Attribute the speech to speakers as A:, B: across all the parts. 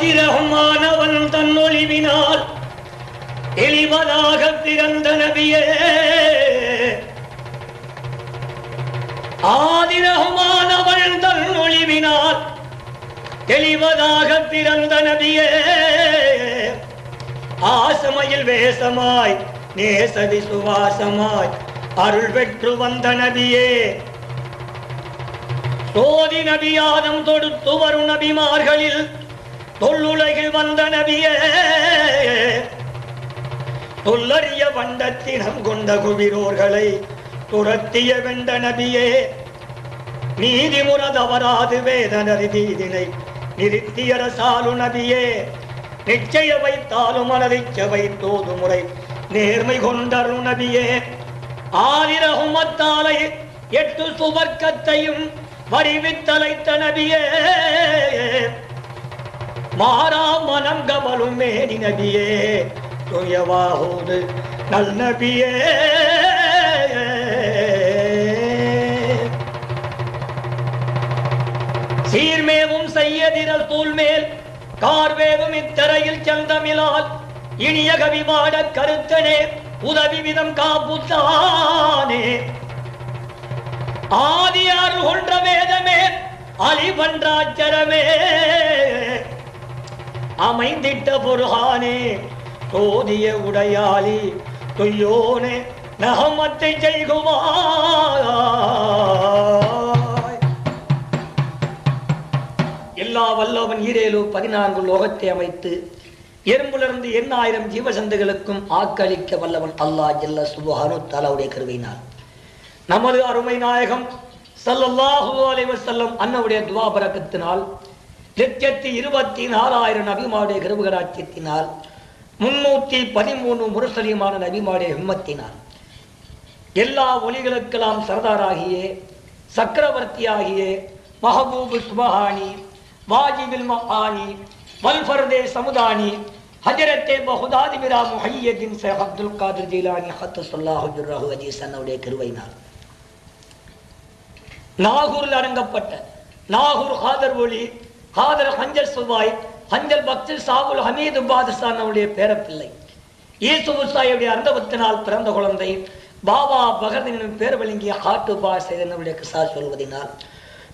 A: பாகிரகமானவன் தன் ஒளிவினால் தெளிவதாக பிறந்த நபியே. ஆதிரகமானவள் தன் ஒளிவினால் தெளிவதாக பிறந்த நபியே. ஆசமையில் வேசமாய் நேச விசுவாசமாய் அருள் பெற்று வந்த நபியே. சோதி நபியாதம் தொடுத்து வரும் நபிமார்களில் தொல்லுலகில் வந்த நபியே. தொல்லறிய வண்டத்தினம் கொண்ட குவிரோர்களை துரத்திய வெண்ட நபியே. நீதிமுற தவறாது வேதனரி தீதினை நிறுத்தியரசாலு நபியே. நிச்சய வைத்தாலும் மனதிச்ச வைத்தோது முறை நேர்மை கொண்டரு நபியே. ஆதிரகுமத்தாலை எட்டு சுவர்க்கத்தையும் வடிவித்தலைத்த நபியே. மாறா மனம் கமலும் மேனி நபியே துயவாகுது நல் நபியே. சீர்மேவும் செய்யதிரல் தூள்மேல் கார்வேவும் இத்தரையில் செந்தமிழால் இனிய கவிமாட கருத்தனே உதவி விதம் காப்புத்தானே ஆதியார் கொன்ற வேதமே அலிபன்றாச்சரமே அமைந்திட்ட பொருகானே தோதிய உடையாளி தொய்யோனே நகமத்தை செய்குவாய் எல்லா வல்லவன் ஈரேலு பதினான்கு லோகத்தை அமைத்து எறும்புலிருந்து எண்ணாயிரம் ஜீவசந்துகளுக்கும் ஆக்களிக்க வல்லவன் அல்லாஹ் ஜல்ல சுபஹானு தாலாவுடைய கருவினார் நமது அருமை நாயகம் ஸல்லல்லாஹு அலைவர் செல்லம் அன்னவுடைய துவாபரக்கத்தினால் லட்சத்தி இருபத்தி நாலாயிரம் நபிமாடைய கிருபகராட்சியத்தினால் முன்னூத்தி பதிமூணு முரசலியமான நபிமாடைய ஹிம்மத்தினால் எல்லா ஒலிகளுக்கெல்லாம் சர்தாராகிய சக்கரவர்த்தியாகிய மஹபூபு சுபஹானி வாஜிபில் மஹானி வல்ஃபர்தே சமுதானி ஹஜரத்தே பகுதாதிபிரா முஹையத்தின் ஷேக் அப்துல் காதிர் ஜீலானி ஹத்து சொல்லாஹு ஜுர்ரஹு அஜீஸ் அன்னவுடைய கிருவையினால். நாகூரில் அரங்கப்பட்ட நாகூர் ஹாதர் ஒளி ஹாதர் ஹஞ்சல் சுபாய் ஹஞ்சல் பக்தில் சாகுல் ஹமீது பாதிஸ்தான் அவருடைய பேரப்பிள்ளை. ஈசு சாயுடைய அந்தபத்தினால் பிறந்த குழந்தை பாபா பகதனின் பேர் வழங்கிய ஹாட்டு பா செய்தனுடைய கிசா சொல்வதினால்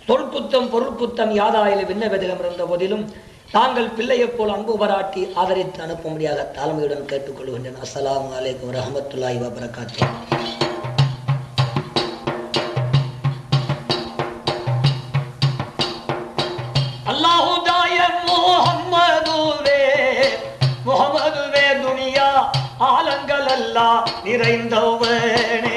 A: தொல்குத்தம் பொருட்குத்தம் யாதாயில் விண்ணவதிலும் இருந்த போதிலும் தாங்கள் பிள்ளையைப் போல் அன்பு பாராட்டி ஆதரித்து அனுப்பும்படியாக தாழ்மையுடன் கேட்டுக்கொள்கின்றன அஸ்லாம் வலைக்கம் வரஹமத்துல்லாஹி வபரகாத்துஹு. நிறைந்தவனே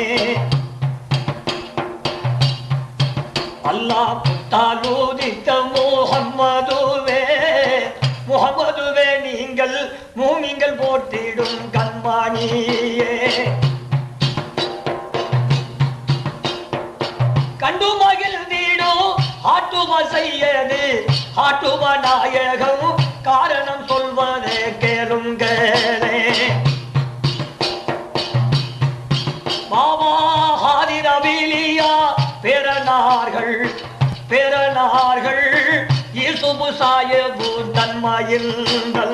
A: தன்மையில்கள்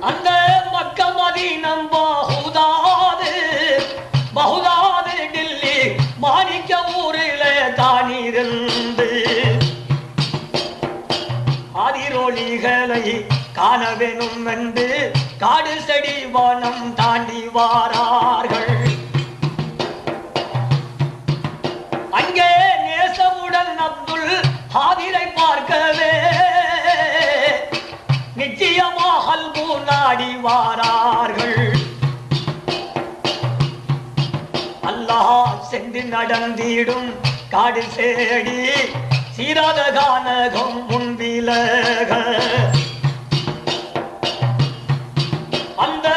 A: அந்த மக்க மதீனம் பகுதாது பகுதாது டில்லி மாணிக்க ஊரில தானிருந்து. அதிரொலிகளை காண வேணும் என்று காடு செடி வானம் அல்பு வாரார்கள் அல்லாஹ் சென்று நடந்திடும் காடு சேடி சீராத கானகம் முன்பிலக. அந்த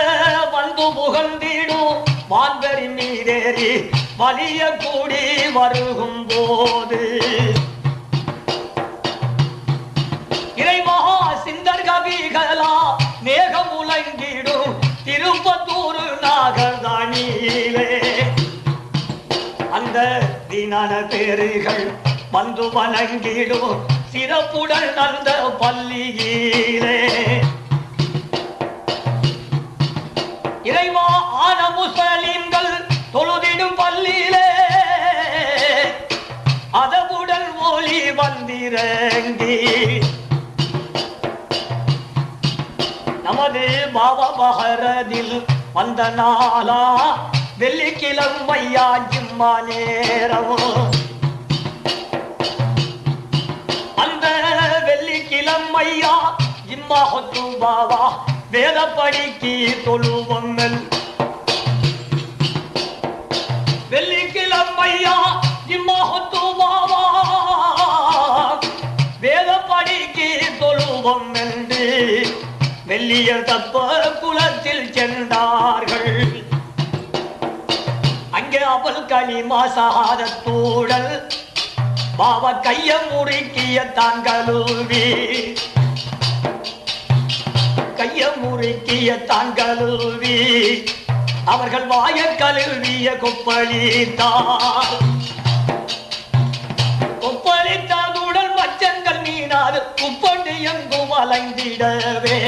A: வந்து புகழ்ந்திடும் வான்பரி மீதேறி வலிய கூடி வருகும் போது. இறைமகா சிந்தர் கவிகளா மேகம் உலங்கிடும் திருப்பத்தூர் நாகர்தானியிலே. அந்த தினன பேருகள் வந்து வணங்கிடும் சிறப்புடன் அந்த பள்ளியிலே. இறைவா ஆன முஸ்லீம்கள் தொழுதிடும் பள்ளியிலே. அதவுடன் ஒளி வந்திறங்கி நமது பாபா பகரதில் வந்த நாளா? வெள்ளிக்கிழமையா ஜிம்மா நேரம் அந்த வெள்ளிக்கிழமையா ஜிம்மா ஹொத்து பாபா வேத படிக்கு தொழுவங்கள் வெள்ளிக்கிழமையா ஜிம்மா ஹொத்து பாபா வேத படிக்கு தொழுவம் என்று வெள்ளியர் தப்ப குலத்தில் சென்றார்கள். அங்கே அவள் களிமா சகாதத்தூடல் பாவ கைய முறுக்கிய தான் கழுவி. கைய முறுக்கிய தான் கழுவி. அவர்கள் வாய கழுவிய கொப்பளித்தார். கொப்பளித்ததுடன் மச்சங்கள் மீனாது குப்பண்டு எங்கும் அலைந்திடவே.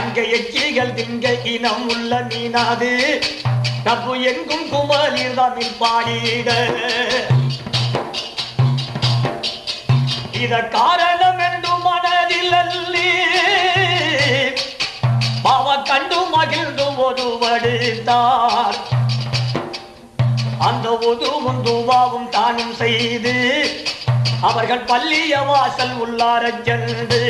A: அங்கே எச்சிகள் திங்க இனம் உள்ள மீனாது. தப்பு எங்கும் குமலில் தமிழ் பாடிட. இத காரணம் என்று மனதில் அல்லி பாவ கண்டு மகிழ்ந்து ஒருவடுத்தார் அந்த ஒதுவும் துவாவும் தானும் செய்து அவர்கள் பள்ளிய வாசல் உள்ளார சென்று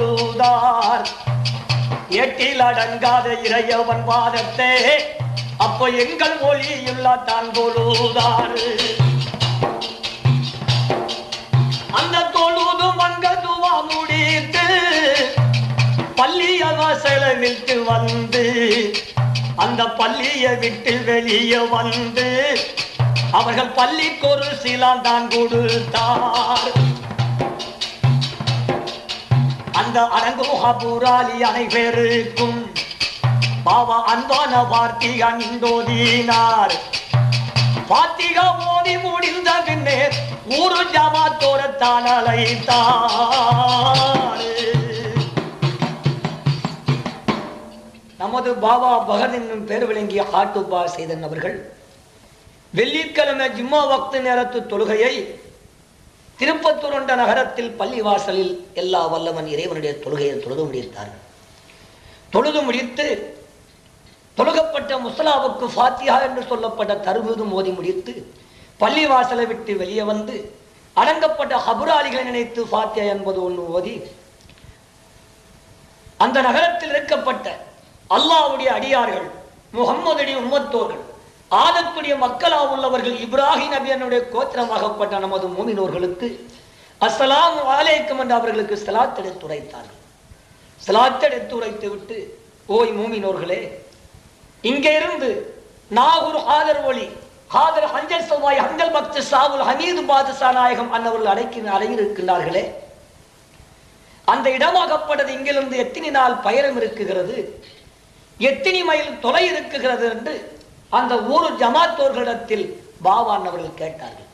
A: தொழுதார் எட்டில் அடங்காத இறையவன் வாதத்தே அப்போ எங்கள் மொழியுள்ள தான் தொழுதார் அந்த தொழுதும் அங்க துவா முடித்து பள்ளிய வாசல விட்டு வந்து அந்த பள்ளிய விட்டு வெளியே வந்து அவர்கள் பள்ளிக்கு ஒரு சீலான் தான் கொடுத்தார். அந்த அரங்கு முகபூராலி அனைவருக்கும் பாவா அன்பான வார்த்தை அந்தோதினார் பாத்திகா மோதி முடிந்த பின்னே ஊரு ஜமாத்தோரத்தான் அழைத்தார். நமது பாபா பகத் என்னும் பேர் விளங்கிய ஹாட்டுபா செய்தன் அவர்கள் வெள்ளிக்கிழமை ஜிம்மா வக்து நேரத்து தொழுகையை திருப்பத்தூர் என்ற நகரத்தில் பள்ளிவாசலில் எல்லா வல்லவன் இறைவனுடைய தொழுகையை தொழுது முடித்தார்கள். தொழுது முடித்து தொழுகப்பட்ட முசலாவுக்கு ஃபாத்தியா என்று சொல்லப்பட்ட தருவது மோதி முடித்து பள்ளிவாசலை விட்டு வெளியே வந்து அடங்கப்பட்ட ஹபுராளிகளை நினைத்து ஃபாத்தியா என்பது ஒன்று ஓதி அந்த நகரத்தில் இருக்கப்பட்ட அல்லாவுடைய அடியார்கள் முகம்மதுடைய உம்மத்தோர்கள் ஆதத்துடைய மக்களா உள்ளவர்கள் இப்ராஹிம் நபியனுடைய கோத்திரமாகப்பட்ட நமது மூமினோர்களுக்கு அஸ்ஸலாமு அலைக்கும் என்று அவர்களுக்கு சலாத் உரைத்தார்கள். சலாத் உரைத்து விட்டு ஓய் மூமினோர்களே இங்கே இருந்து நாகூர் ஆதர் ஒளி ஹாதர் ஹஞ்சல் சௌவாய் ஹஞ்சல் பக்த சாவுல் ஹமீது பாதுசா நாயகம் அன்னவர்கள் அடைக்க அடையிருக்கின்றார்களே அந்த இடமாகப்பட்டது இங்கிருந்து எத்தனை நாள் பயணம் இருக்குகிறது எத்தனை மைல் தொலை இருக்குகிறது என்று அந்த ஊர் ஜமாத்தோர்களிடத்தில் பாவான் அவர்கள் கேட்டார்கள்.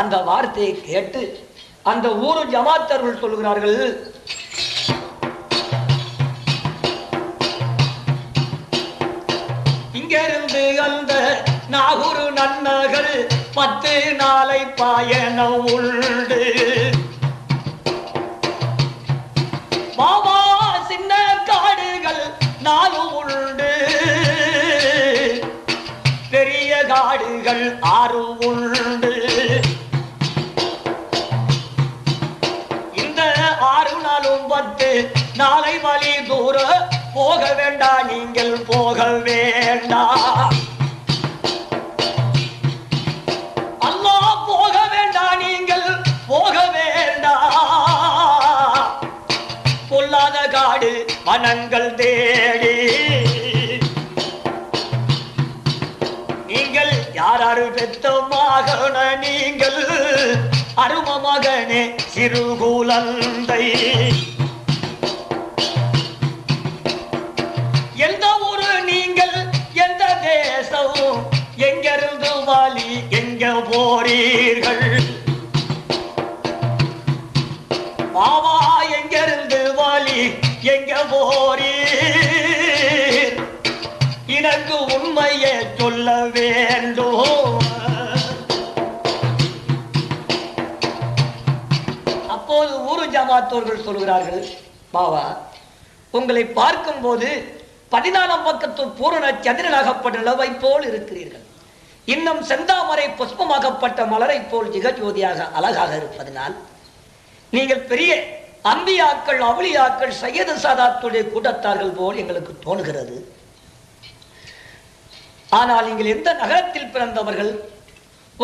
A: அந்த வார்த்தையை கேட்டு அந்த ஊர் ஜமாத்தர்கள் சொல்கிறார்கள் இங்கிருந்து அந்த நாகூர் நன்னகர் பத்து நாளை பயணம் உண்டு. மாமா சின்ன காடுகள் நாலு காடுகள் ஆறு உண்டு. இந்த ஆறு நாளும் பத்து நாளை வழி தூர போக வேண்டாம் நீங்கள் போக வேண்டாம் அல்லாஹ் போக வேண்டாம் நீங்கள் போக வேண்டாம் பொல்லாத காடு மனங்கள் தேடி பெத்த மகன நீங்கள் அரும மகனே சிறுகுலந்தை எந்த ஊரு நீங்கள் எந்த தேசம் எங்கிருந்து வாலி எங்க போறீர்கள்? மாமா எங்கிருந்து வாலி எங்க போறீர்? எனக்கு உண்மையை சொல்ல வேண்டும். ஜமாத்தோர்கள் சொல்கிறார்கள் பாவா உங்களை பார்க்கும்போது பதினாலாம் பக்கத்து பூரண சந்திரனாகப்பட்ட நிலவை போல் இருக்கிறீர்கள். இன்னும் செந்தாமரை புஷ்பமாகப்பட்ட மலரை போல் ஜிகஜோதியாக அழகாக இருப்பதனால் நீங்கள் பெரிய அம்பியாக்கள் அவுளியாக்கள் சையது சாதாத்துடைய கூட்டத்தார்கள் போல் எங்களுக்கு தோணுகிறது ஆனால் நீங்கள் எந்த நகரத்தில் பிறந்தவர்கள்?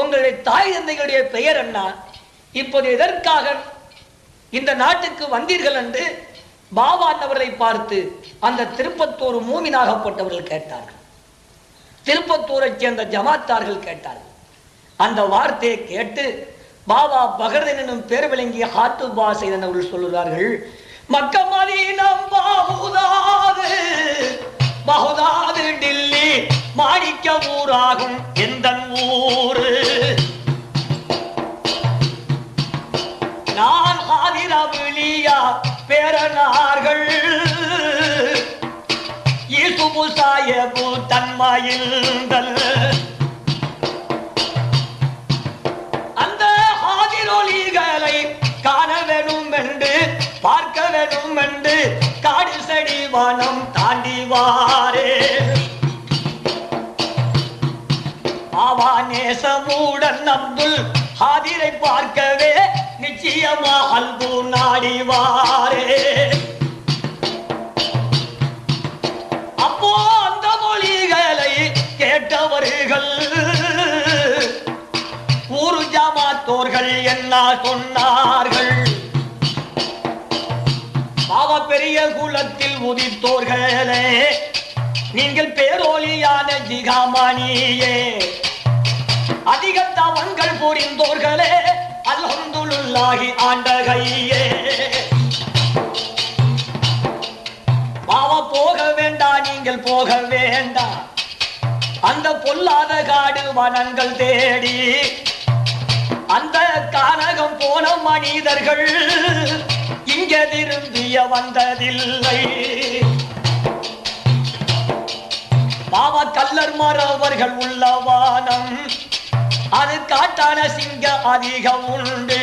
A: உங்களுடைய தாய் தந்தைகளுடைய பெயர் என்ன? இப்போது எதற்காக இந்த நாட்டுக்கு வந்தீர்கள் என்று பாபா அன்னவர்களை பார்த்து அந்த திருப்பத்தூர் மூமினாகப்பட்டவர்கள் கேட்டார்கள். திருப்பத்தூரைச் சேர்ந்த ஜமாத்தார்கள் கேட்டார்கள். அந்த வார்த்தையை கேட்டு பாபா பகர்தன் என்னும் பேர் விளங்கிய ஹாத்து பாசை அவர்கள் சொல்லுகிறார்கள் மக்கமதீனம் பாகுதாது பகுதாது டில்லி மாணிக்க ஊராகும் எந்த ஊரு? நான் ஆதிரவிழியா பேரனார்கள். ஈசுபு சாயபு தன்மையில்தல் அந்த ஆதிரொலிகளை காண வேணும் என்று பார்க்க வேணும் என்று காடு செடி வானம் தாண்டிவாரே. ஆவா நேசமூடன் அப்துல் ஹாதிரை பார்க்கவே வா அன்பு நாடி வாரே அப்போ அந்த மொழிகளை கேட்டவர்கள் ஊரு ஜமாத்தோர்கள் என்ன சொன்னார்கள்? பாவ பெரிய குலத்தில் உதித்தோர்களே நீங்கள் பேரோலியான ஜிகாமணியே. அதிக தவங்கள் புரிந்தோர்களே அல்ஹம்துலில்லாஹி ஆண்ட கையே பாவ போக வேண்டாம் நீங்கள் போக வேண்டாம் அந்த பொல்லாத காடு வனங்கள் தேடி. அந்த கானகம் போன மனிதர்கள் இங்க திரும்பிய வந்ததில்லை. பாவ கல்லர் மறவர்கள் உள்ள வானம் அது காட்டான சிங்க அதிகம் உண்டு.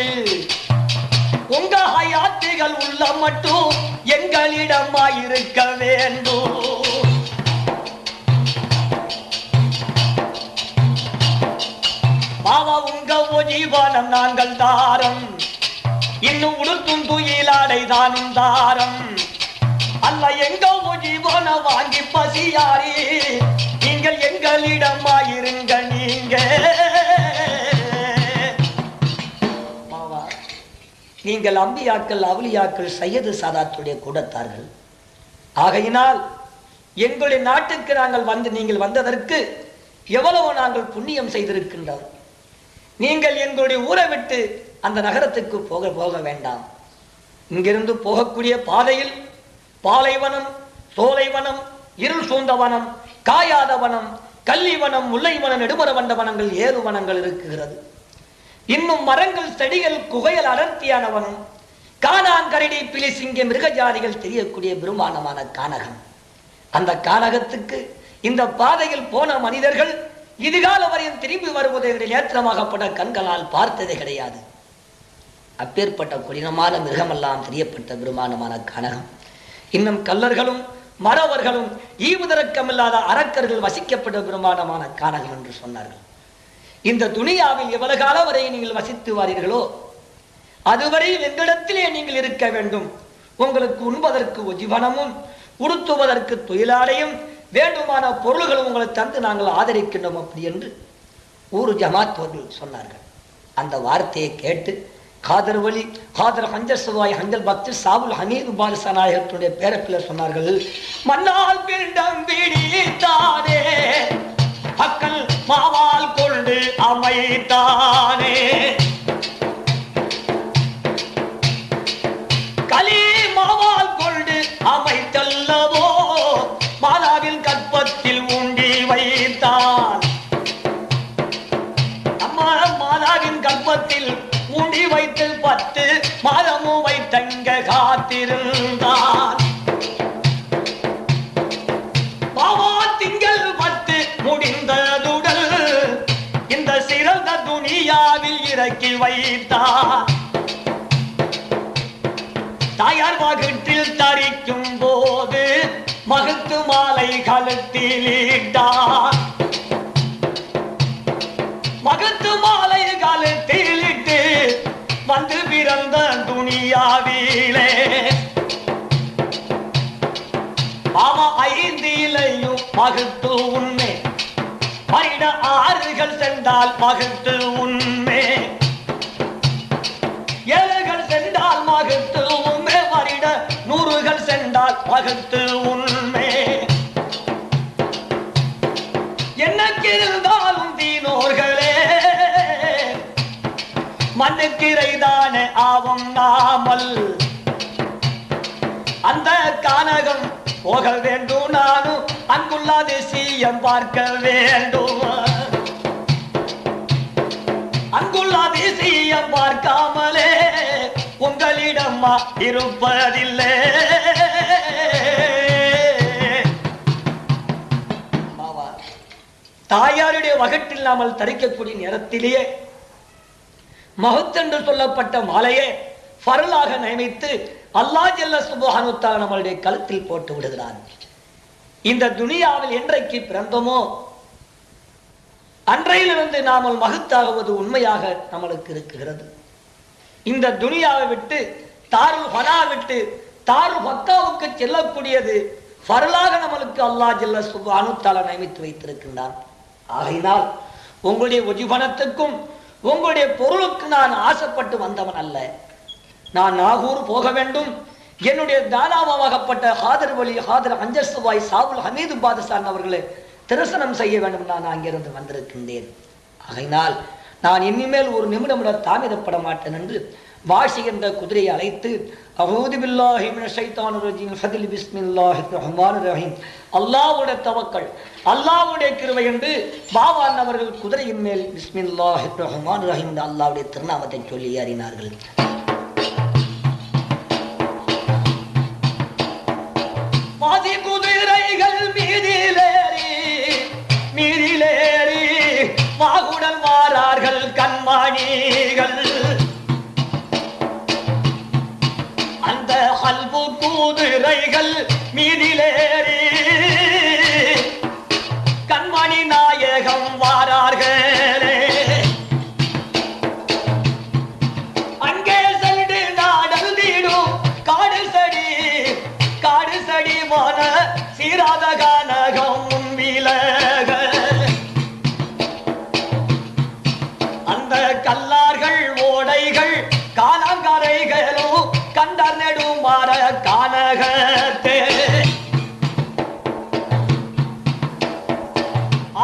A: உங்க ஹயாத்துகள் உள்ள மட்டும் எங்களிடமா இருக்க வேண்டும். பாவா உங்க ஒஜீவானம் நாங்கள் தாரம். இன்னும் உடுத்தும் துயிலாடை தானும் தாரம். அல்ல எங்க ஒஜீவான வாங்கி பசியாரி நீங்கள் எங்களிடமா இருங்க நீங்கள் அம்பியாக்கள் அவுலியாக்கள் சையது சாதாத்துடைய கூடத்தார்கள். ஆகையினால் எங்களுடைய நாட்டுக்கு நாங்கள் வந்து நீங்கள் வந்ததற்கு எவ்வளவு நாங்கள் புண்ணியம் செய்திருக்கின்றோம். நீங்கள் எங்களுடைய ஊரை விட்டு அந்த நகரத்துக்கு போக போக வேண்டாம். இங்கிருந்து போகக்கூடிய பாதையில் பாலைவனம் சோலைவனம் இருள் சூழ்ந்தவனம் காயாதவனம் கல்லிவனம் கள்ளிவனம் முல்லைவனம் நெடுமரவண்ட வனங்கள் ஏறு வனங்கள் இருக்குகிறது. இன்னும் மரங்கள் செடிகள் குகைகள் அடர்த்தியானவனும் காணாங்கரடி பிலிசிங்க மிருகஜாதிகள் தெரியக்கூடிய பெருமானமான கானகம். அந்த கானகத்துக்கு இந்த பாதையில் போன மனிதர்கள் இதுகால வரையும் திரும்பி வருவதை நேத்திரமாகப்பட்ட கண்களால் பார்த்ததே கிடையாது. அப்பேற்பட்ட கொடினமான மிருகமெல்லாம் தெரியப்பட்ட பெருமானமான கானகம். இன்னும் கல்லர்களும் மறவர்களும் ஈவுதரக்கமில்லாத அரக்கர்கள் வசிக்கப்பட்ட பெருமானமான கானகம் என்று சொன்னார்கள். இந்த துணியாவில் எவ்வளவு காலம் வரை நீங்கள் வசித்து வாரீர்களோ அதுவரையில் எங்களிடத்திலே நீங்கள் இருக்க வேண்டும். உங்களுக்கு உண்பதற்கு உஜீவனமும் உடுத்துவதற்கு தொழிலாடையும் வேண்டுமான பொருள்களும் உங்களை தந்து நாங்கள் ஆதரிக்கின்றோம் அப்படி என்று ஊர் ஜமாத்தோர்கள் சொன்னார்கள். அந்த வார்த்தையை கேட்டு காதர் வலி காதர் ஹஞ்சர் சுவாய் ஹஞ்சல் பக்தி சாவுல் ஹமீது பாலிசா நாயகத்துடைய சொன்னார்கள் மன்னால் பிண்டம் பிடித்தாரே மக்கள் மாவால் கொண்டு அமைத்தானே. களி மாவால் கொண்டு அமைத்தல்லவோ மாதாவின் கற்பத்தில் ஊண்டி வைத்தான். அம்மா மாதாவின் கற்பத்தில் ஊண்டி வைத்து பத்து மாதமும் வைத்தங்க காத்திருந்த வைத்தா. தாயார் வகுற்றில் தரிக்கும் போது மகுத்து மாலை கழுத்தில் இட்டார் மகத்து மாலை கழுத்தில் வந்து பிறந்த துணியாவிலே. மாமா ஐந்திலையும் மகுத்து உண்மை பரிட ஆறுகள் சென்றால் மகுத்து உண்மை பகத்து உண்மை. எனக்கு இருந்தாலும் தீனோர்களே மண்ணுக்கிரைதானே ஆவம் நாமல். அந்த கானகம் போக வேண்டும் நானும் அங்குள்ள அதிசயம் பார்க்க வேண்டும். அங்குள்ள அதிசயம் பார்க்காமலே உங்களிடம்மா இருப்பதில்லை. தாயாருடைய வகட்டில்லாமல் தரிக்கக்கூடிய நேரத்திலேயே மகத்தென்று சொல்லப்பட்ட மாலையே பரலாக நியமித்து அல்லாஹ் ஜெல்ல சுபஹானுத்தா நம்மளுடைய கழுத்தில் போட்டு விடுகிறான். இந்த துனியாவில் என்றைக்கு பிறந்தோமோ அன்றையிலிருந்து நாமல் மகத்தாகுவது உண்மையாக நம்மளுக்கு இருக்குகிறது இந்த துனியாவை விட்டு தாருல் ஹனா விட்டு தாரு பக்காவுக்கு செல்லக்கூடியது பரலாக நம்மளுக்கு அல்லாஹ் ஜல்ல சுபானுத்தால நியமித்து வைத்திருக்கின்றான். ஆகையினால் உங்களுடைய உஜிபனத்துக்கும் உங்களுடைய பொருளுக்கு நான் ஆசைப்பட்டு வந்தவன் அல்ல. நான் நாகூர் போக வேண்டும். என்னுடைய தானாவாகப்பட்ட ஹாதர் வழி ஹாதர் அஞ்சசுவாய் சாவுல் ஹமீது பாதசான் அவர்களை திருசனம் செய்ய வேண்டும் நான் அங்கிருந்து வந்திருக்கின்றேன். ஆகையினால் நான் இனிமேல் ஒரு நிமிடம் கூட தாமதப்பட மாட்டேன் என்று வாஷி என்ற குதிரையை அழைத்து அல்லாவுடைய பில்லாஹி மினஷ் ஃபதில் ரஹீம். அல்லாஹ்வுடைய என்று பாவான் அவர்கள் குதிரையின் மேல் பிஸ்மில்லாஹிர் ரஹ்மானிர் ரஹீம் என்று அல்லாஹ்வுடைய திருநாமத்தை சொல்லி அறினார்கள். அல்பு கல்பு குதிரைகள் மீதிலேறி. கண்மணி நாயகம் வாரார்கள். கானகத்தே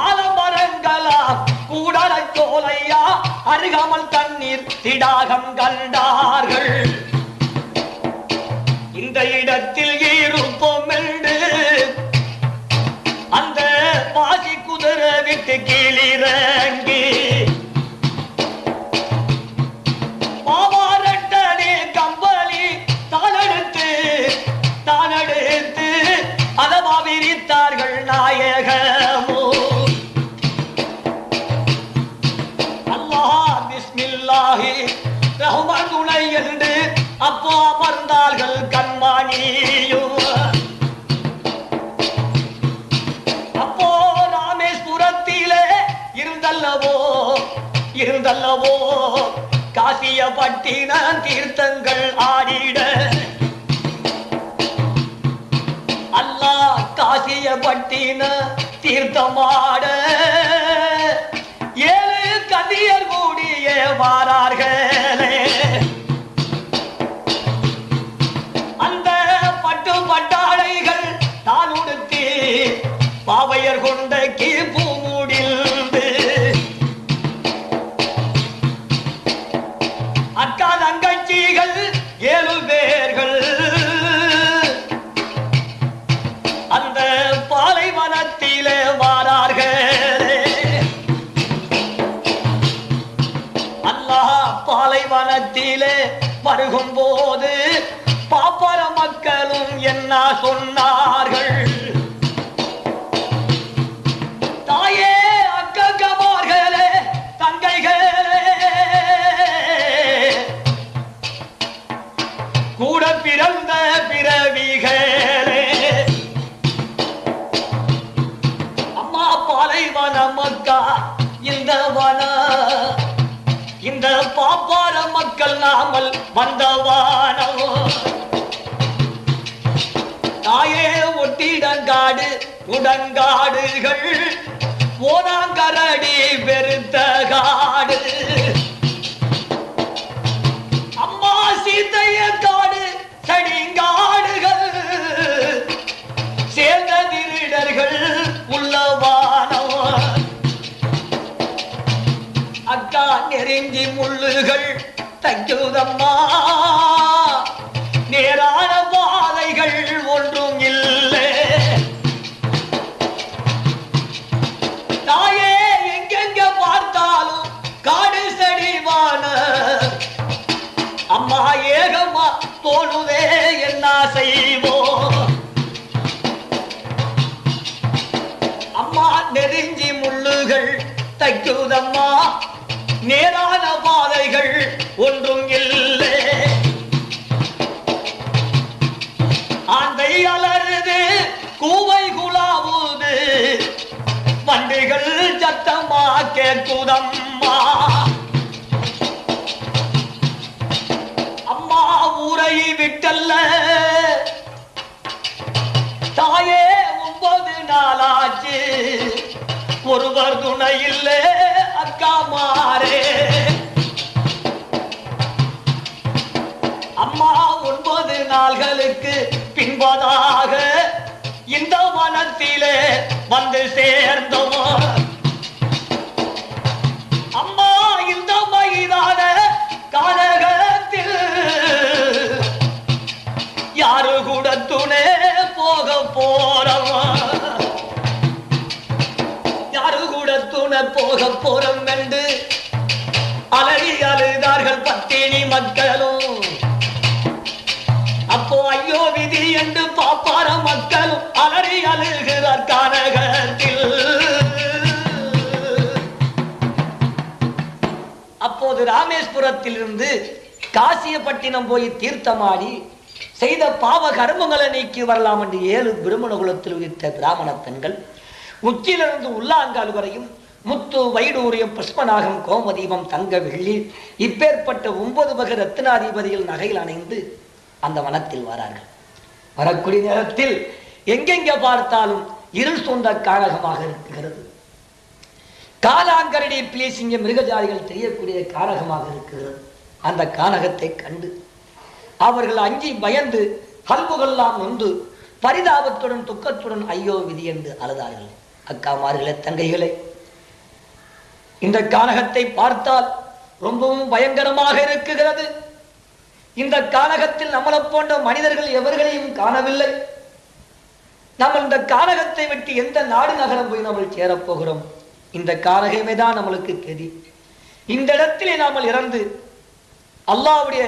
A: ஆலமரங்களா கூடலை தோலையா அருகாமல் தண்ணீர் திடாகம் கண்டார்கள். இந்த இடத்தில் இருப்போம் என்று அந்த பாசி குதிரை விட்டு கீழிறங்கி காசிய பட்டின தீர்த்தங்கள் ஆடிட. அல்லாஹ் காசிய பட்டின தீர்த்தமாட. ஏழு கதியர் கூடிய வாரார்கள் சொன்னார்கள். தாயே அக்கமார்களே தங்கைகளே. கூட பிறந்த பிறவிகளே. அம்மா பாலைவன மக்கா இந்த வன. இந்த பாப்பார மக்கள் நாமல் வந்தவானோ. தாயே ஒட்டிடங்காடு உடங்காடுகள் ஓனாங்கரடி பெருத்த காடு. அம்மா சீத்தைய காடு சடிங்காடுகள் சேர்ந்த திருடர்கள் உள்ளவானவ அக்கா நெருங்கி முள்ளுகள் தைக்குதம்மா நேரான தைக்குதம்மா நேரான பாதைகள் ஒன்றும் இல்லை. ஆந்தை அலருது கூவை குலாவுது வண்டிகள் சத்தமா கேட்குதம்மா அம்மா ஊரை விட்டல்ல. தாயே ஒன்பது நாளாச்சு. ஒருவர் துணை இல்லை அக்கா மாறே. அம்மா ஒன்பது நாள்களுக்கு பின்பதாக இந்த வனத்திலே வந்து சேர்ந்தோம். போறோம் போறோம் என்று அலறி அழுதார்கள் பத்தினி மக்களும். அப்போ ஐயோ விதி என்று பாப்பார மக்களும் அலறி அழுகிறார் கானகத்தில் அப்போது ராமேஸ்வரத்திலிருந்து காசியப்பட்டினம் போய் தீர்த்தமாடி செய்த பாவ கர்மங்களை நீக்கி வரலாம் என்று ஏழு பிரம்மண குலத்தில் உயிர்த்த பிராமண பெண்கள் உச்சியிலிருந்து உள்ளாங்கால் வரையும் முத்து வைடூரியம் புஷ்பநாகம் கோமதீபம் தங்க வெள்ளி இப்பேற்பட்ட ஒன்பது வகை ரத்னாதிபதிகள் நகையில் அணைந்து அந்த வனத்தில் வரார்கள். வரக்கூடிய நேரத்தில் எங்கெங்க பார்த்தாலும் இருள் சொந்த காரகமாக இருக்கிறது. காலாங்கரடி பிளேசிங்க மிருகஜாதிகள் தெரியக்கூடிய காரகமாக இருக்கிறது. அந்த கானகத்தை கண்டு அவர்கள் அஞ்சி பயந்து கல்புகள்லாம் நொந்து பரிதாபத்துடன் துக்கத்துடன் ஐயோ விதி என்று அழுதார்கள். அக்காமார்களே தங்கைகளே இந்த கானகத்தை பார்த்தால் ரொம்பவும் பயங்கரமாக இருக்குகிறது. இந்த கானகத்தில் நம்மளை போன்ற மனிதர்கள் எவர்களையும் காணவில்லை. நம்ம இந்த கானகத்தை விட்டு எந்த நாடு நகரம் போய் நம்ம சேரப்போகிறோம் இந்த கானகமே தான் நம்மளுக்கு கதி. இந்த இடத்திலே நாம இறந்து அல்லாவுடைய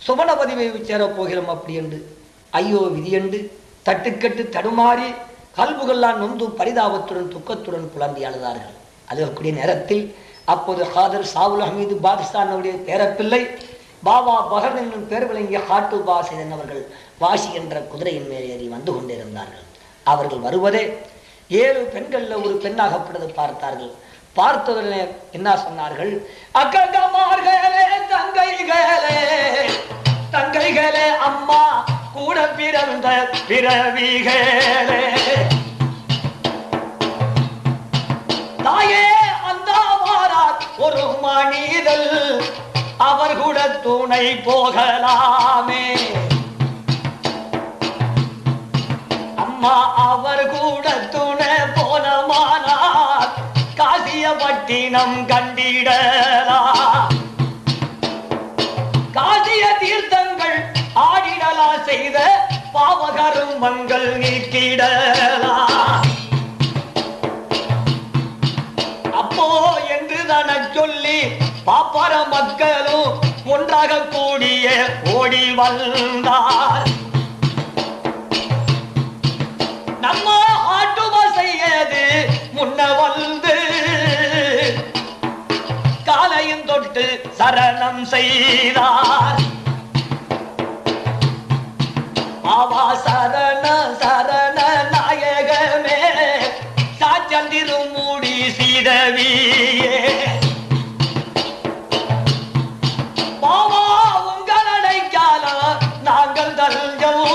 A: சுமண பதிவை சேரப் போகிறோம் அப்படி என்று. ஐயோ விதியண்டு தட்டுக்கட்டு தடுமாறி கல்புகள்லாம் நொந்து பரிதாபத்துடன் துக்கத்துடன் குழந்தை அழுதார்கள். அழுகக்கூடிய நேரத்தில் அப்போது ஹாதர் சாவுல் அஹமீது பாகிஸ்தானுடைய பேரப்பிள்ளை பாபா பகர் என்னும் பேர் விளங்கிய ஹாட்டு பாஸ் அவர்கள் வாசி என்ற குதிரையின் மேல் ஏறி வந்து கொண்டிருந்தார்கள். அவர்கள் வருவதே ஏழு பெண்கள்ல ஒரு பெண்ணாகப்பட்டது பார்த்தார்கள். பார்த்தவர்களே என்ன சொன்னார்கள்? அக்கங்கமார்களே தங்கைகளே தங்கைகளே அம்மா கூட பிறந்த பிறவிகளே. தாயே அந்த ஒரு மனிதல். அவர் கூட துணை போகலாமே. அம்மா அவர் கூட துணை போனமானார் காசியப்பட்டினம் கண்டிடலாம் காசிய தீர்த்தங்கள் ஆடிடலா செய்த பாவகரும் மங்கள் நீக்கிடலாம் அப்போ சொல்லி பாப்பார மக்களும் ஒன்றாக கூடிய ஓடி வந்தார். நம்ம ஆட்டுமா செய்யது முன்ன வந்து காலையும் தொட்டு சரணம் செய்தார். ஆவா சரண சரண நாயகமே மூடி மாமா உங்கள் அடைக்காலம் நாங்கள் தஞ்சம்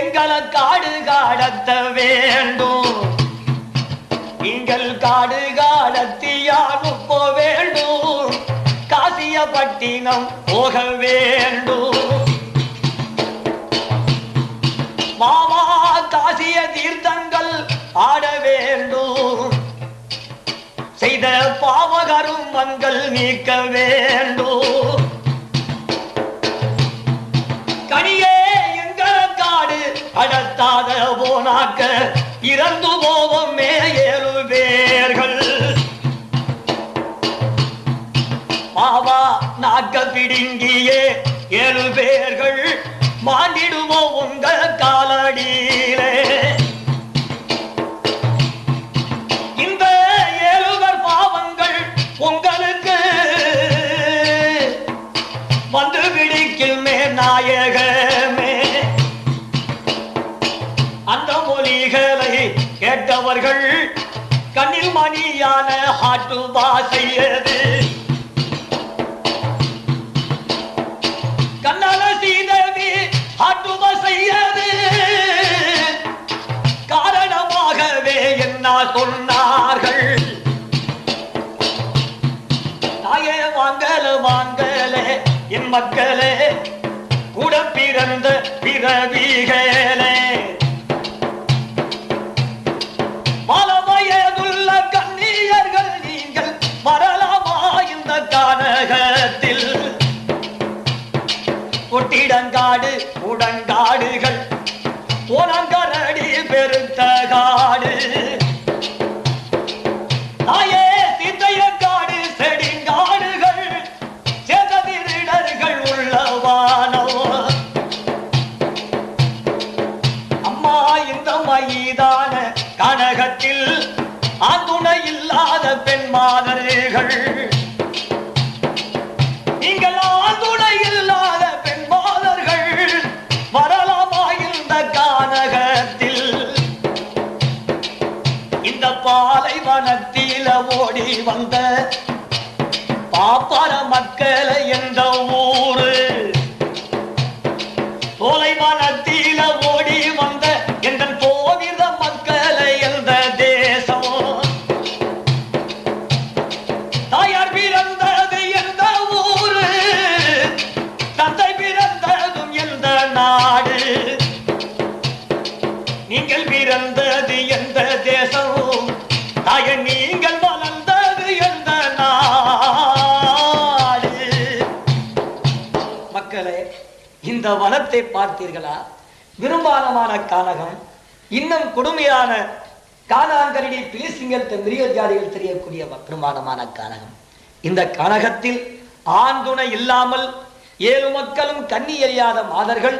A: எங்களை காடு காடத்த வேண்டும். நீங்கள் காடு காடத்தியான் போ வேண்டும். காசியப்பட்டினம் போக வேண்டும். மாமா காசிய தீர்த்தங்கள் ஆட செய்த பாவகரும் மங்கள் நீக்க வேண்டும். கனியே எங்கள் காடு அடத்தாத போனாக்க இறந்து போவோமே ஏழு பேர்கள். பாவா நாக்க பிடுங்கியே ஏழு பேர்கள். மாண்டிடுவோம் உங்கள் ஹாட்டு பாசையது கண்ணால சீதவி ஹாட்டு பாசையது காரணமாகவே என்ன சொன்னார்கள்? தாயே வாங்கல வாங்கல என் மக்களே கூட பிறந்த பிறவிகளே. உடங்காடு உடங்காடுகள் உனங்கரடி பெருத்த காடு தாயே சிந்தைய காடு செடிங்காடுகள். சேதவிரிடர்கள் உள்ளவானோ? அம்மா இந்த கனகத்தில் ஆந்துணை இல்லாத பெண் மாதர்கள். ஓடி வந்த பாப்பார மக்களை எந்த ஊரு. தொலைவனத்தில இந்த வனத்தை பார்த்தீர்களா? விரும்பானமான கானகம் இன்னும் கொடுமையான கானாங்கரடி பிலிசிங்கல் மிருக ஜாதிகள் தெரியக்கூடிய பெருமானமான கானகம். இந்த கானகத்தில் ஆண் துணை இல்லாமல் ஏழு மக்களும் கண்ணி எறியாத மாதர்கள்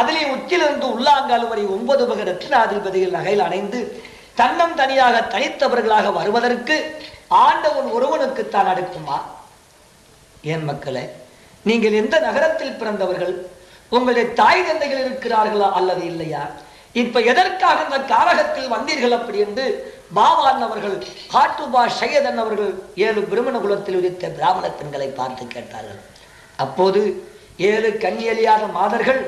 A: அதிலே உச்சிலிருந்து உள்ளாங்கால் வரை ஒன்பது வகை ரத்னாதிபதிகள் நகையில் அணைந்து தன்னம் தனியாக தனித்தவர்களாக வருவதற்கு ஆண்டவன் ஒருவனுக்குத்தான் அடுக்குமா? ஏன் மக்களே நீங்கள் எந்த நகரத்தில் பிறந்தவர்கள்? உங்களுடைய தாய் தந்தைகள் இருக்கிறார்களா அல்லது இல்லையா? இப்ப எதற்காக இந்த காரகத்தில் வந்தீர்கள் அப்படி என்று பாவான் அவர்கள் காட்டுபா சையதன் அவர்கள் ஏழு பிரமண குலத்தில் உதித்த பிராமண பெண்களை பார்த்து கேட்டார்கள். அப்போது ஏழு கண்ணியலியாத மாதர்கள்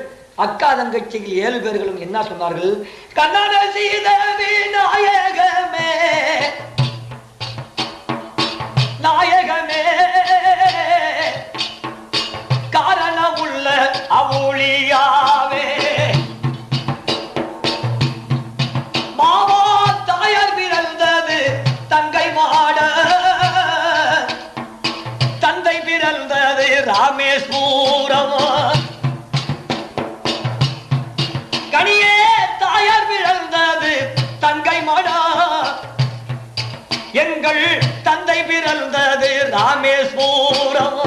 A: அக்கா தங்கச்சியில் ஏழு பேர்களும் என்ன சொன்னார்கள்? கண்ணன சீத நாயகமே நாயகமே பிறந்தது ராமேஸ்வரம்.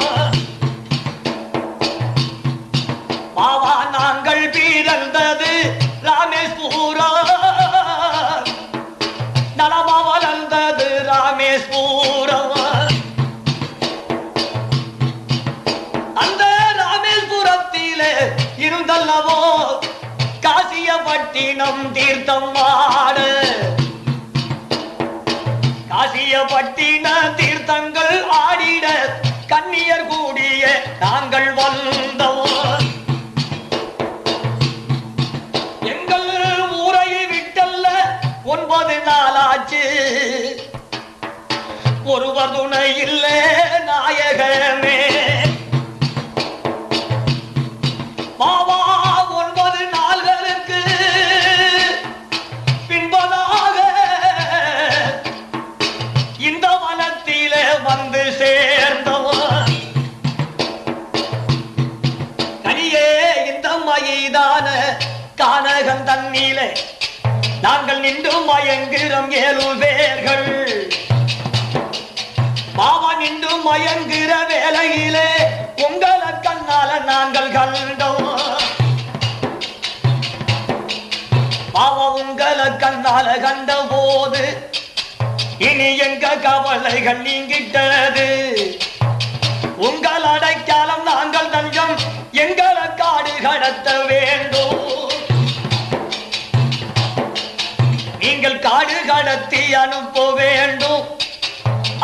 A: பாவா நாங்கள் பிறந்தது ராமேஸ்வரம். நலமா வளர்ந்தது ராமேஸ்வரம். அந்த ராமேஸ்வரத்திலே இருந்தல்லவோ காசியப்பட்டினம் தீர்த்தம் ஆடு. காசியப்பட்டின தீர்த்தங்கள் ஆடிட கன்னியர் கூடிய நாங்கள் வந்தோம். எங்கள் ஊரை விட்டல்ல ஒன்பது நாளாச்சு. ஒருவர் துணை இல்லை நாயகர் நாங்கள் நின்று மயங்குகிறோம் ஏழு பேர்கள். பாவா நின்று மயங்குகிற வேலையிலே உங்களை கண்ணால நாங்கள் கண்டோம். பாவா உங்களை கண்ணால கண்ட போது இனி எங்க கவலைகள் நீங்கிட்டது? உங்கள் அடைக்காலம் நாங்கள் தஞ்சம் எங்களை காடு கடத்த வேண்டும். நீங்கள் காடு கடத்தி அனுப்ப வேண்டும்.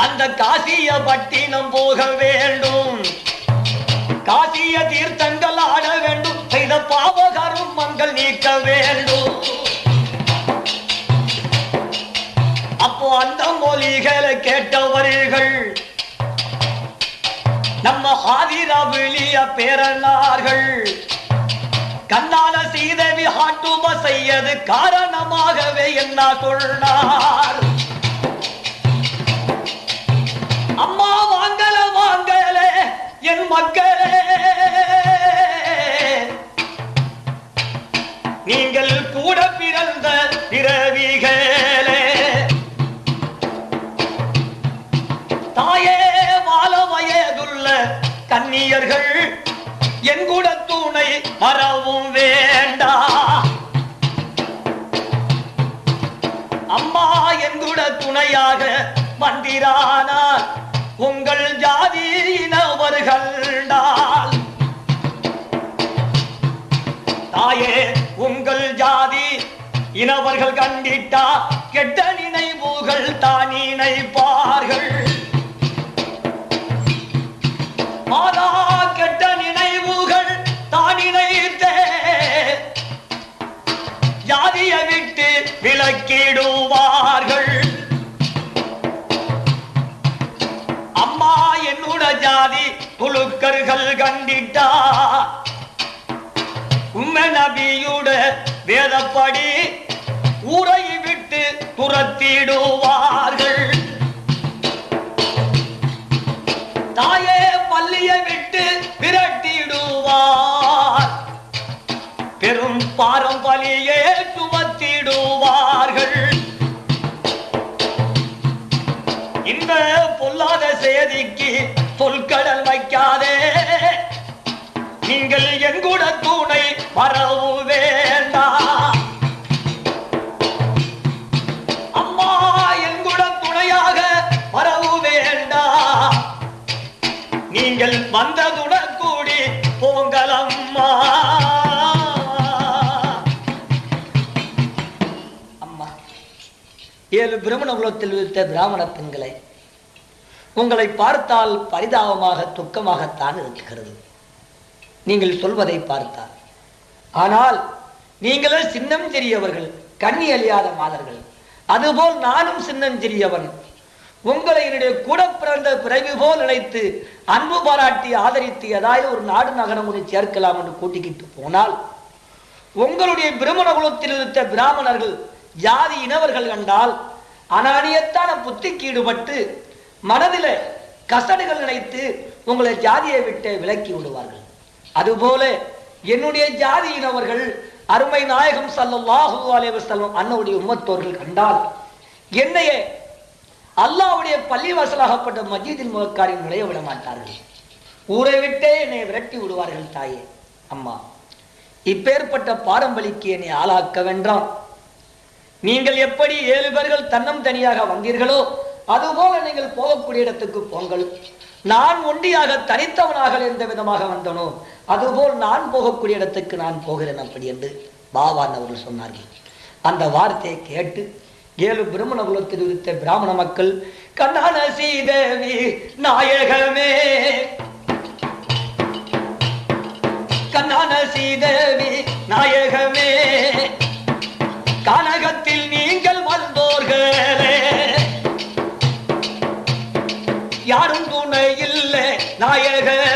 A: அந்த காசிய பட்டினம் போக வேண்டும். காசிய தீர்த்தங்கள் ஆட வேண்டும். செய்த பாவகரும் மங்கள் நீக்க வேண்டும். அப்போ அந்த மொழிகளை கேட்டவர்கள் நம்ம ஆதிரவிலிய பேரனார்கள். கண்ணால சீதேவி ஹாட்டு பச காரணமாகவே என்ன சொன்னார்? அம்மா வாங்கல வாங்கல என் மக்களே. நீங்கள் கூட பிறந்த பிறவிகளே. தாயே வாழ வயதுள்ள கன்னியர்கள் என் கூட துணை மறவும் வே வழியாக வந்திரானார் உங்கள் ஜாதியினவர்கள்டால் தாயே உங்கள் ஜாதி இனவர்கள் கண்டிட்டா கெட்ட நினைவுகள் தான் நினைப்பார்கள். மாதா கெட்ட நினைவுகள் தான் நினைத்தே. ஜாதியை விட்டு விலக்கிடுவார்கள். அம்மா என்னோட ஜாதி புழுக்கர்கள் கண்டிட்டா. உண்மை நபியுட வேதப்படி ஊரை விட்டு துரத்திடுவார்கள். தாயே பள்ளியை விட்டு விரட்டிடுவார். பெரும் பாரம்பரியே பொல்லாத சொல்கடல் வைக்காதே. நீங்கள் எங்கூட தூணை மறவு வேண்டாம். அம்மா எங்கூட துணையாக மறவு வேண்டாம். நீங்கள் வந்ததுடன் கூடி போங்கலம்மா அம்மா. ஏழு பிரம்மண குலத்தில் வித்த பிராமண பெண்களை உங்களை பார்த்தால் பரிதாபமாக துக்கமாகத்தான் இருக்கிறது. நீங்கள் சொல்வதை பார்த்தால். ஆனால் நீங்களே சின்னம் சிறியவர்கள் கண்ணி அழியாத மாதர்கள். அதுபோல் நானும் சின்னம் சிறியவன் உங்களை என்னுடைய கூட பிறந்த பிறவி போல் நினைத்து அன்பு பாராட்டி ஆதரித்து ஏதாவது ஒரு நாடு நகரம் ஒன்று சேர்க்கலாம் என்று கூட்டிக்கிட்டு போனால் உங்களுடைய பிரமண குலத்தில் இருந்த பிராமணர்கள் ஜாதி இனவர்கள் கண்டால் அனானியத்தான புத்திக்கு ஈடுபட்டு மனதில கசடுகள் நினைத்து உங்களை ஜாதியை விட்டு விலக்கி விடுவார்கள். அதுபோல என்னுடைய ஜாதியினவர்கள் அருமை நாயகம் ஸல்லல்லாஹு அலைஹி வஸல்லம் அன்னவுடைய உம்மத்தோர்கள் கண்டால் என்னையே அல்லாஹ்வுடைய பள்ளிவாசலாகப்பட்ட மஜீதில் முகக்காரின் நுழைய விட மாட்டார்கள். ஊரை விட்டே என்னை விரட்டி விடுவார்கள் தாயே. அம்மா இப்பேற்பட்ட பாரம்பலிக்கு என்னை ஆளாக்க வேண்டாம். நீங்கள் எப்படி ஏழு பேர்கள் தன்னம் தனியாக வந்தீர்களோ அதுபோல நீங்கள் போகக்கூடிய இடத்துக்கு போங்கள். நான் ஒண்டியாக தனித்தவனாக எந்த விதமாக வந்தனோ அதுபோல் நான் போகக்கூடிய இடத்துக்கு நான் போகிறேன் அப்படி என்று பாபான் அவர்கள் சொன்னார்கள். அந்த வார்த்தையை கேட்டு ஏழு பிரம்மண குலத்தில் இருந்த பிராமண மக்கள் கண்ணான சீதேவி நாயகமே! கண்ணான சீதேவி நாயகமே! கனக இல்லை நாயகமே பாருந்திருக்கல்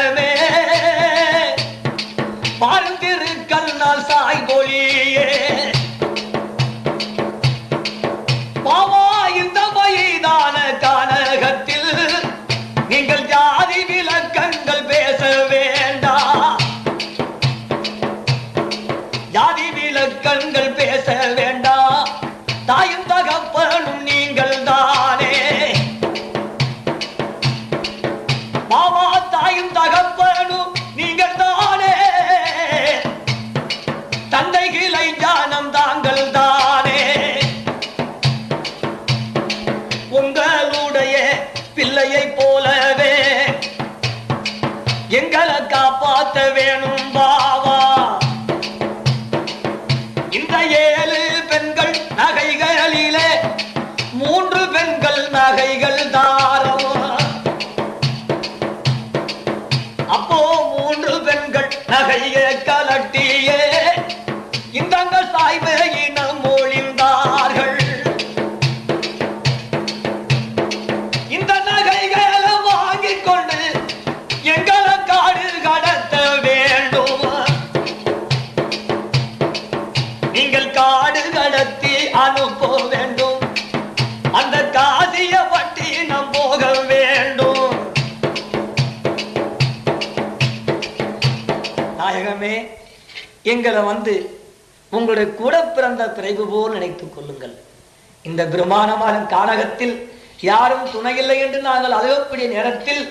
A: எங்களை வந்து உங்களுடைய கூட பிறந்த பிறகு போல் நினைத்துக் கொள்ளுங்கள். இந்த பிரமாணமான கானகத்தில் யாரும் துணையில்லை என்று நாங்கள் அழுகக்கூடிய நேரத்தில்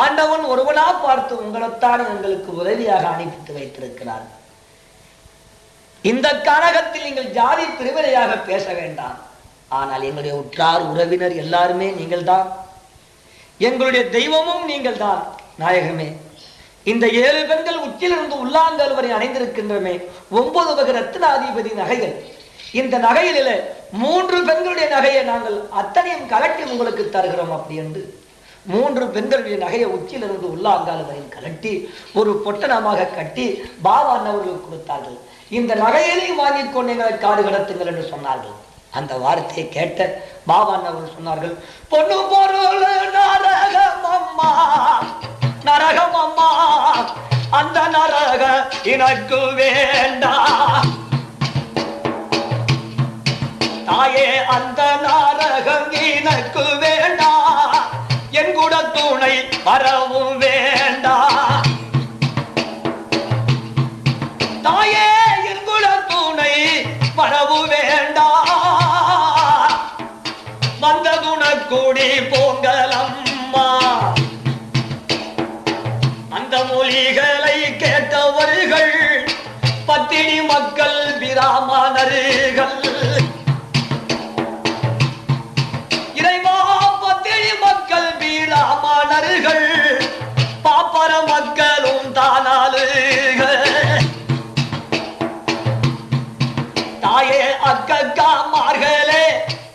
A: ஆண்டவன் ஒருவனா பார்த்து உங்களைத்தான் எங்களுக்கு உதவியாக அனுப்பித்து வைத்திருக்கிறார். இந்த கானகத்தில் நீங்கள் ஜாதி பிரிவினையாக பேச வேண்டாம். ஆனால் எங்களுடைய உற்றார் உறவினர் எல்லாருமே நீங்கள் தான் எங்களுடைய தெய்வமும் நீங்கள் தான் நாயகமே இந்த ஏழு பெண்கள் உச்சிலிருந்து உள்ளாங்கல் வரை அணைந்திருக்கின்றமே ஒன்பது வகை ரத்னாதிபதி நகைகள். இந்த நகையில மூன்று பெண்களுடைய நகையை நாங்கள் அத்தனையும் கலட்டி உங்களுக்கு தருகிறோம் அப்படி என்று. மூன்று பெண்களுடைய நகையை உச்சியிலிருந்து உள்ளாங்கால் வரை கலட்டி ஒரு பொட்டணமாக கட்டி பாபான் அவர்களுக்கு கொடுத்தார்கள். இந்த நகையிலையும் வாங்கி கொண்டீங்களை காடு கடத்துங்கள் என்று சொன்னார்கள். அந்த வார்த்தையை கேட்ட பாபான் அவர்கள் சொன்னார்கள் பொண்ணு பொருள் நரகம் அம்மா. நரகம் அம்மா. அந்த நரக எனக்கு வேண்டா. தாயே அந்த நரகம் எனக்கு வேண்டா. என் கூட துணை வரவும் வேண்டா. தாயே பட்டினி மக்கள் பிராமணர்கள் இறைவா பத்தினி மக்கள் பிராமணர்கள் பாப்பர மக்களும் தானாளுகள். தாயே அக்கக்காமார்களே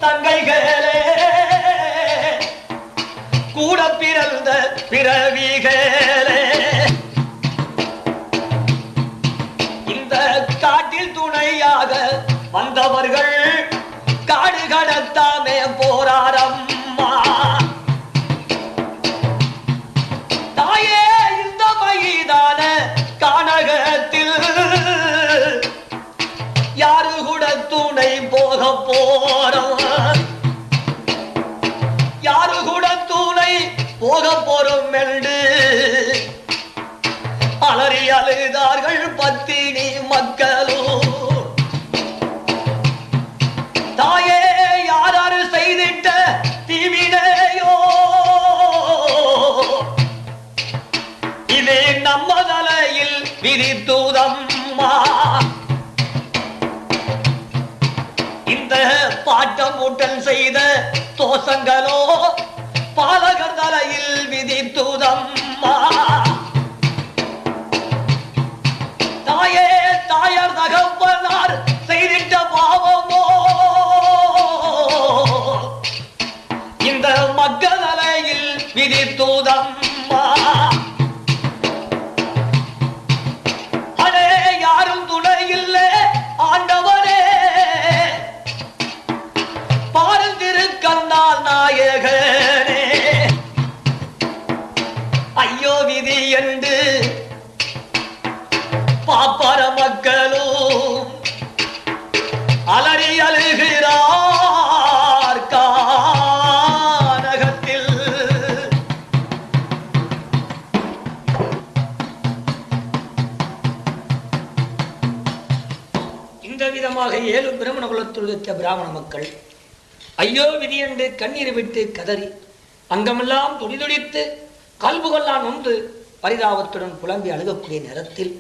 A: தங்கைகளே. கூட பிறந்த பிறவிகள். வந்தவர்கள் பாட்டமூட்டன் செய்த தோசங்களோ பாலகர் தலையில் விதித்துதம்மா. தாயே தாயார் தகப்பனார் செய்திட்ட பாவமோ. இந்த மக்கள் தலையில் விதித்துதம். என்று பாப்பர மக்களும் அலறி அழுகிறார் கானகத்தில். இந்த விதமாக ஏழு பிரமண குலத்தில் வைத்த பிராமண மக்கள் ஐயோ விதி என்று கண்ணீர் விட்டு கதறி அங்கமெல்லாம் துடிதுடித்து கல்புகள்லாம் நொந்து பரிதாபத்துடன் புலம்பி அழுகக்கூடிய நேரத்தில்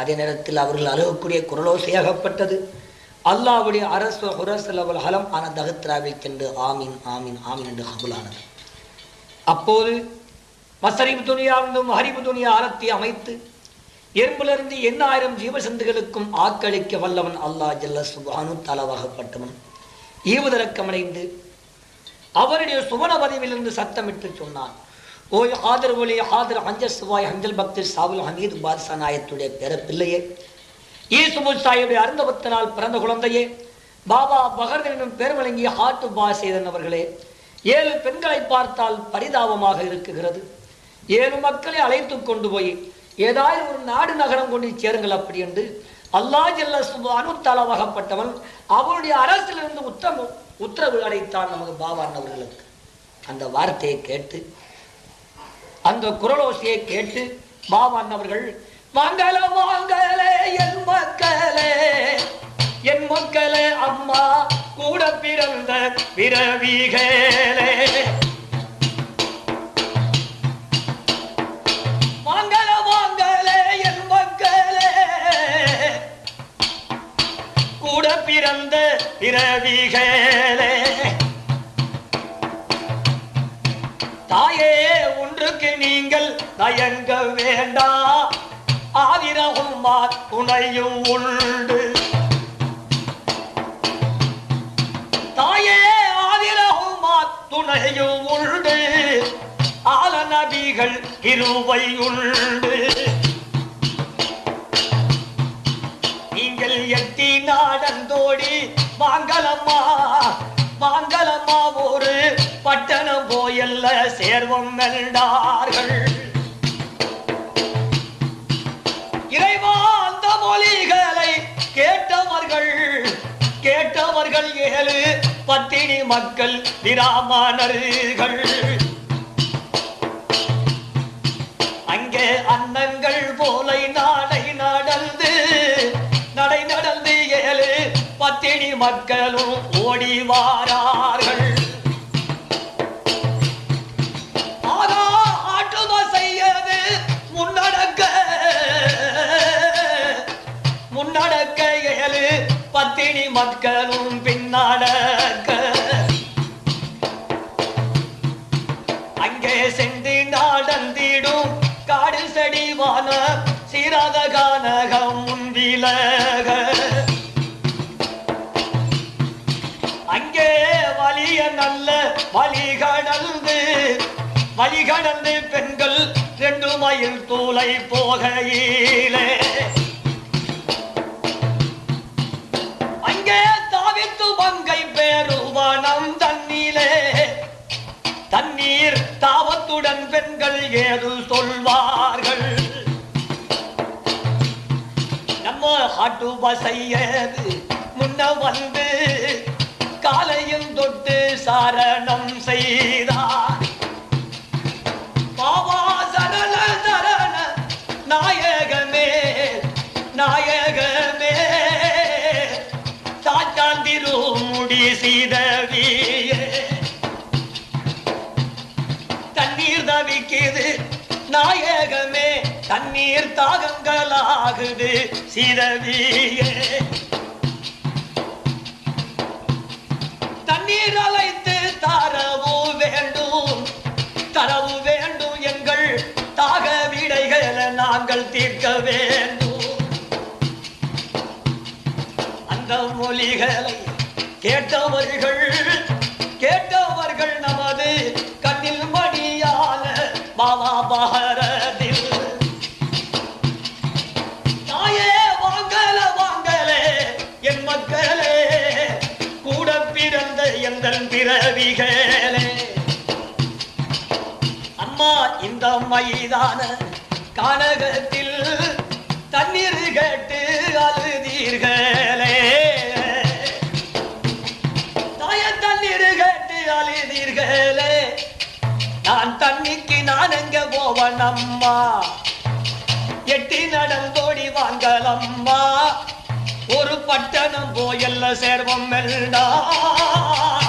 A: அதே நேரத்தில் அவர்கள் அழுகக்கூடிய குரலோசையாகப்பட்டது அல்லாவுடைய அரசு ஹுரசலவல் ஹலம் ஆன தகத்ராவில் சென்று ஆமீன் ஆமீன் ஆமீன் என்று கபுலானது. அப்போது மசரிபு துணியாவிலும் ஹரிபு துணியா ஆரத்தி அமைத்து எறும்பிலிருந்து எண்ணாயிரம் ஜீவசந்துகளுக்கும் ஆக்களிக்க வல்லவன் அல்லாஹ் ஜல்ல சுபானு தலவாகப்பட்டவன் ஈவுதரக்கமடைந்து அவருடைய சுவன பதவியிலிருந்து சத்தமிட்டு சொன்னான். ஓய் ஆதர் ஒலி ஆதர் அஞ்சல் சுவாய் அஞ்சல் பக்தி சாவுல் ஹமீது பாத்ஷா நாயத்துடைய பிற பிள்ளையே ஈசுபு சாயுடைய அருந்தபத்தினால் பிறந்த குழந்தையே பாபா பகர்தன் என்னும் பேர் வழங்கிய ஹாட்டு பாசேதன் அவர்களே ஏழு பெண்களை பார்த்தால் பரிதாபமாக இருக்குகிறது. ஏழு மக்களை அழைத்து கொண்டு போய் ஏதாவது ஒரு நாடு நகரம் கொண்டு சேருங்கள் அப்படி என்று அல்லாஹ் ஜெல்ல சுபானு தலவாகப்பட்டவன் அவருடைய அரசிலிருந்து உத்தம உத்தரவு அடைத்தான் நமது பாபான் அவர்களுக்கு. அந்த வார்த்தையை கேட்டு அந்த குரலோசையை கேட்டு பாபான் அவர்கள் மங்கள மங்களே என் மக்களே என் மக்களே அம்மா கூட பிறந்த பிறவிகளே மங்கள மங்களே என் மக்களே கூட பிறந்த பிறவிகளே தாயே ஒன்றுக்கு நீங்கள் தயங்க வேண்டாம் ஆதிரகும் துணையும் உண்டு. தாயே ஆதிரகும் துணையும் உண்டு. ஆல நபிகள் இருவை உண்டு. நீங்கள் எட்டி நாடந்தோடி வாங்கலம்மா வாங்கலம்மா ஒரு பட்ட கோயில்ல சேர்வம் வெல்டார்கள் இறைவா அந்த மொழிகளை கேட்டவர்கள் கேட்டவர்கள் ஏழு பத்தினி மக்கள் விராமணர்கள் அங்கே அன்னங்கள் போலை நாடை நடந்து நடை நடந்து ஏழு பத்தினி மக்களும் ஓடிவாரார் பின்னாட ஏழு பத்தினி மக்களும் பின்னாட அங்கே சென்று நாடந்திடும் காடு செடிவான சீராத கானகம் முன்விலக அங்கே வலிய நல்ல வழி கடந்து வழி கடந்து பெண்கள் ரெண்டு மயில் தூளை போகையிலே. பங்கை மங்கை பேருவனம் தண்ணீர் தாவத்துடன் பெண்கள் ஏது சொல்வார்கள்? நம்ம ஹாட்டு பசையது முன்ன வந்து காலையும் தொட்டு சாரணம் செய்தார். தண்ணீர் தாகங்களாகுது சீதவியே. தண்ணீர் அழைத்து தரவு வேண்டும். தரவு வேண்டும் எங்கள் தாக விடைகளை நாங்கள் தீர்க்க வேண்டும். அந்த மொழிகளை கேட்டவர்கள் பிறவிகளே அம்மா இந்த மைதான கானகத்தில் தண்ணீர் கேட்டு அழுதீர்களே. தாய தண்ணீர் கேட்டு அழுதீர்களே. நான் தண்ணிக்கு நான் எங்க போவன் அம்மா? எட்டி நடந்தோடி வாங்கலம்மா ஒரு பட்டணம் போயல்ல சேர்வம் எல்லாம்